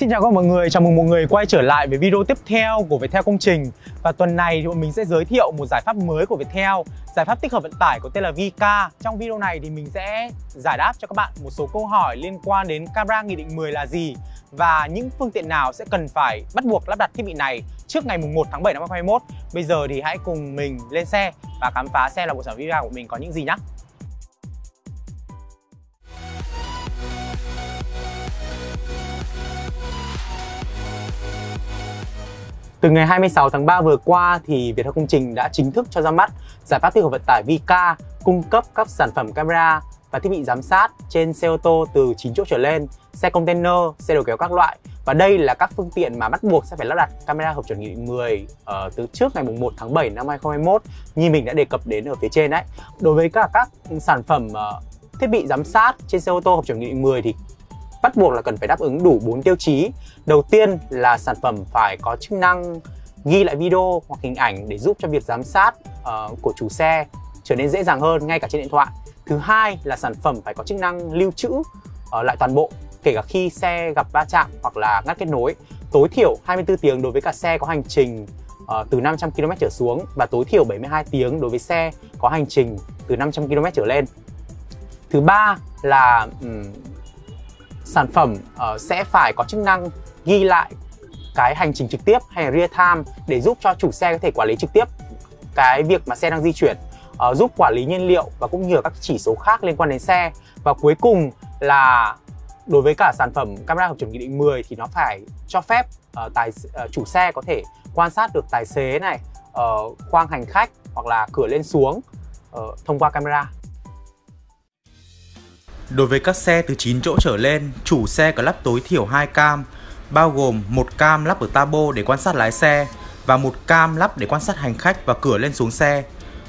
Xin chào các mọi người, chào mừng mọi người quay trở lại với video tiếp theo của Viettel Công Trình. Và tuần này thì bọn mình sẽ giới thiệu một giải pháp mới của Viettel Giải pháp tích hợp vận tải có tên là VK Trong video này thì mình sẽ giải đáp cho các bạn một số câu hỏi liên quan đến camera Nghị định 10 là gì Và những phương tiện nào sẽ cần phải bắt buộc lắp đặt thiết bị này trước ngày 1 tháng 7 năm 2021 Bây giờ thì hãy cùng mình lên xe và khám phá xem là bộ sản phẩm của mình có những gì nhé Từ ngày 26 tháng 3 vừa qua thì Viettel Công Trình đã chính thức cho ra mắt giải pháp tích hợp vận tải Vika cung cấp các sản phẩm camera và thiết bị giám sát trên xe ô tô từ 9 chỗ trở lên, xe container, xe đầu kéo các loại. Và đây là các phương tiện mà bắt buộc sẽ phải lắp đặt camera hợp chuẩn nghị định 10 uh, từ trước ngày 1 tháng 7 năm 2021 như mình đã đề cập đến ở phía trên đấy. Đối với cả các sản phẩm uh, thiết bị giám sát trên xe ô tô hợp chuẩn nghị định 10 thì bắt buộc là cần phải đáp ứng đủ 4 tiêu chí. Đầu tiên là sản phẩm phải có chức năng ghi lại video hoặc hình ảnh để giúp cho việc giám sát uh, của chủ xe trở nên dễ dàng hơn ngay cả trên điện thoại. Thứ hai là sản phẩm phải có chức năng lưu trữ uh, lại toàn bộ kể cả khi xe gặp va chạm hoặc là ngắt kết nối. Tối thiểu 24 tiếng đối với cả xe có hành trình uh, từ 500 km trở xuống và tối thiểu 72 tiếng đối với xe có hành trình từ 500 km trở lên. Thứ ba là um, sản phẩm uh, sẽ phải có chức năng ghi lại cái hành trình trực tiếp hay là real time để giúp cho chủ xe có thể quản lý trực tiếp cái việc mà xe đang di chuyển uh, giúp quản lý nhiên liệu và cũng như là các chỉ số khác liên quan đến xe. Và cuối cùng là đối với cả sản phẩm camera hợp chuẩn nghị định 10 thì nó phải cho phép uh, tài uh, chủ xe có thể quan sát được tài xế này uh, khoang hành khách hoặc là cửa lên xuống uh, thông qua camera. Đối với các xe từ 9 chỗ trở lên, chủ xe có lắp tối thiểu 2 cam, bao gồm một cam lắp ở tabo để quan sát lái xe và một cam lắp để quan sát hành khách và cửa lên xuống xe.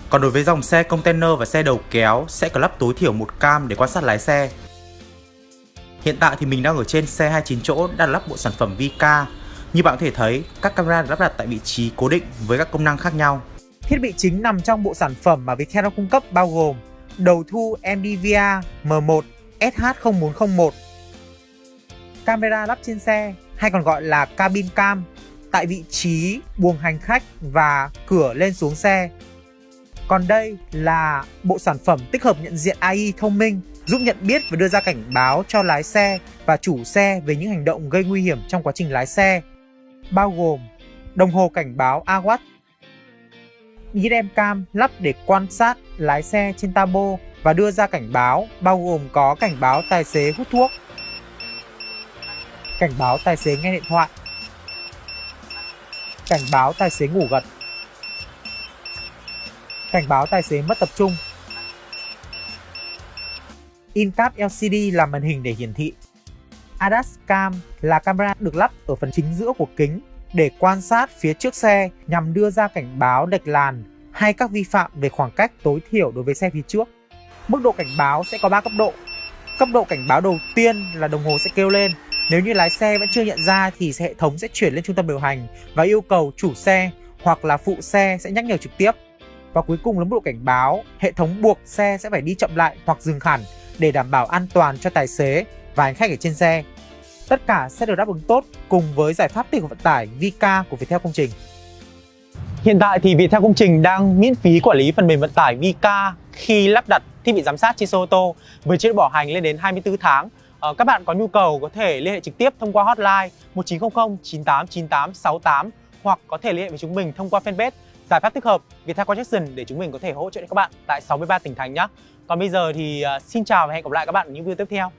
Còn đối với dòng xe container và xe đầu kéo sẽ có lắp tối thiểu một cam để quan sát lái xe. Hiện tại thì mình đang ở trên xe 29 chỗ đã lắp bộ sản phẩm Vika. Như bạn có thể thấy, các camera được lắp đặt tại vị trí cố định với các công năng khác nhau. Thiết bị chính nằm trong bộ sản phẩm mà Viettel cung cấp bao gồm đầu thu MDVA M1 SH0401 Camera lắp trên xe hay còn gọi là cabin cam tại vị trí buồng hành khách và cửa lên xuống xe. Còn đây là bộ sản phẩm tích hợp nhận diện AI thông minh giúp nhận biết và đưa ra cảnh báo cho lái xe và chủ xe về những hành động gây nguy hiểm trong quá trình lái xe, bao gồm đồng hồ cảnh báo AWAT, IDM cam lắp để quan sát lái xe trên tabo và đưa ra cảnh báo bao gồm có cảnh báo tài xế hút thuốc, cảnh báo tài xế nghe điện thoại, cảnh báo tài xế ngủ gật, cảnh báo tài xế mất tập trung. Incap LCD là màn hình để hiển thị. ADAS Cam là camera được lắp ở phần chính giữa của kính để quan sát phía trước xe nhằm đưa ra cảnh báo lệch làn hay các vi phạm về khoảng cách tối thiểu đối với xe phía trước. Mức độ cảnh báo sẽ có 3 cấp độ. Cấp độ cảnh báo đầu tiên là đồng hồ sẽ kêu lên. Nếu như lái xe vẫn chưa nhận ra thì hệ thống sẽ chuyển lên trung tâm điều hành và yêu cầu chủ xe hoặc là phụ xe sẽ nhắc nhở trực tiếp. Và cuối cùng là mức độ cảnh báo, hệ thống buộc xe sẽ phải đi chậm lại hoặc dừng hẳn để đảm bảo an toàn cho tài xế và hành khách ở trên xe. Tất cả sẽ được đáp ứng tốt cùng với giải pháp tích hợp vận tải Vika của Viettel Công Trình. Hiện tại thì Viettel Công Trình đang miễn phí quản lý phần mềm vận tải Vika khi lắp đặt thiết bị giám sát trên xe ô tô với chế độ bảo hành lên đến 24 tháng. Ờ, các bạn có nhu cầu có thể liên hệ trực tiếp thông qua hotline 1900 9898 68 hoặc có thể liên hệ với chúng mình thông qua fanpage giải pháp tích hợp Viettel Connection để chúng mình có thể hỗ trợ các bạn tại 63 tỉnh thành nhé. Còn bây giờ thì ờ, xin chào và hẹn gặp lại các bạn ở những video tiếp theo.